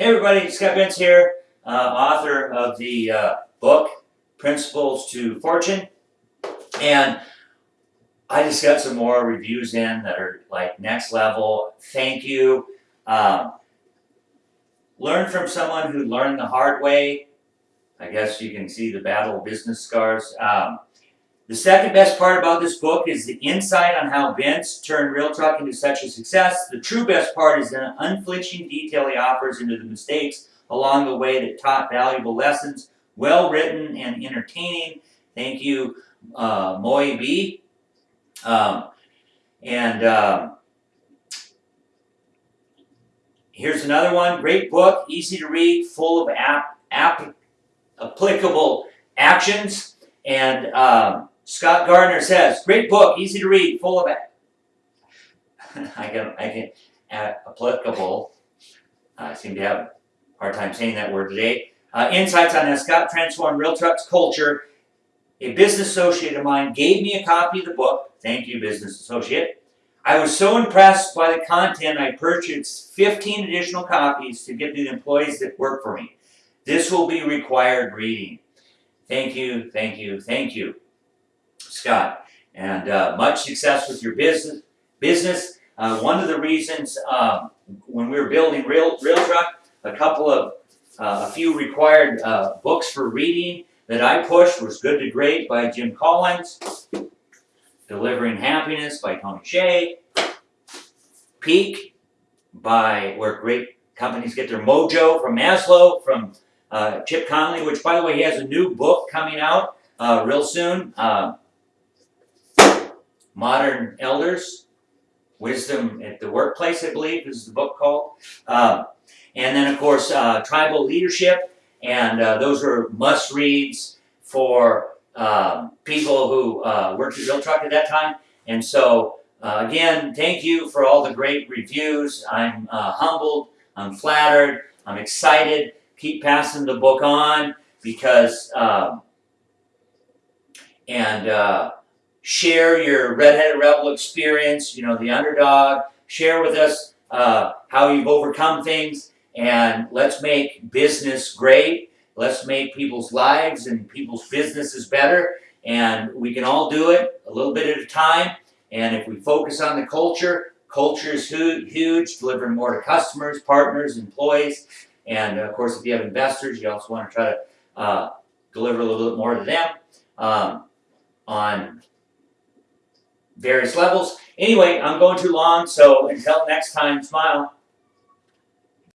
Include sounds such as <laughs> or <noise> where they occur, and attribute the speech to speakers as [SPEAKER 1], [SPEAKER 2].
[SPEAKER 1] Hey everybody, Scott Benz here, uh, author of the uh, book Principles to Fortune. And I just got some more reviews in that are like next level. Thank you. Um, learn from someone who learned the hard way. I guess you can see the battle business scars. Um, the second best part about this book is the insight on how Vince turned Real Truck into such a success. The true best part is the unflinching detail he offers into the mistakes along the way that taught valuable lessons. Well written and entertaining. Thank you, uh, Moy B. Um, and um, here's another one. Great book, easy to read, full of app, app applicable actions. And um, Scott Gardner says, great book, easy to read, full of <laughs> I can I can uh, applicable. I seem to have a hard time saying that word today. Uh, insights on how Scott transformed Real Trucks culture. A business associate of mine gave me a copy of the book. Thank you, business associate. I was so impressed by the content, I purchased 15 additional copies to give to the employees that work for me. This will be required reading. Thank you, thank you, thank you. Scott. And uh, much success with your business. Business. Uh, one of the reasons um, when we were building Real Real Truck, a couple of uh, a few required uh, books for reading that I pushed was Good to Great by Jim Collins, Delivering Happiness by Tony Hsieh, Peak by where great companies get their mojo from Maslow from uh, Chip Conley, which by the way he has a new book coming out uh, real soon. Uh, Modern Elders, Wisdom at the Workplace, I believe is the book called. Um, and then, of course, uh, Tribal Leadership, and uh, those are must-reads for um, people who uh, worked at Real Truck at that time. And so, uh, again, thank you for all the great reviews. I'm uh, humbled, I'm flattered, I'm excited. Keep passing the book on because, um, and uh, share your Redheaded Rebel experience, you know, the underdog. Share with us uh, how you've overcome things, and let's make business great. Let's make people's lives and people's businesses better, and we can all do it a little bit at a time. And if we focus on the culture, culture is huge, delivering more to customers, partners, employees, and of course, if you have investors, you also want to try to uh, deliver a little bit more to them um, on various levels. Anyway, I'm going too long, so until next time, smile.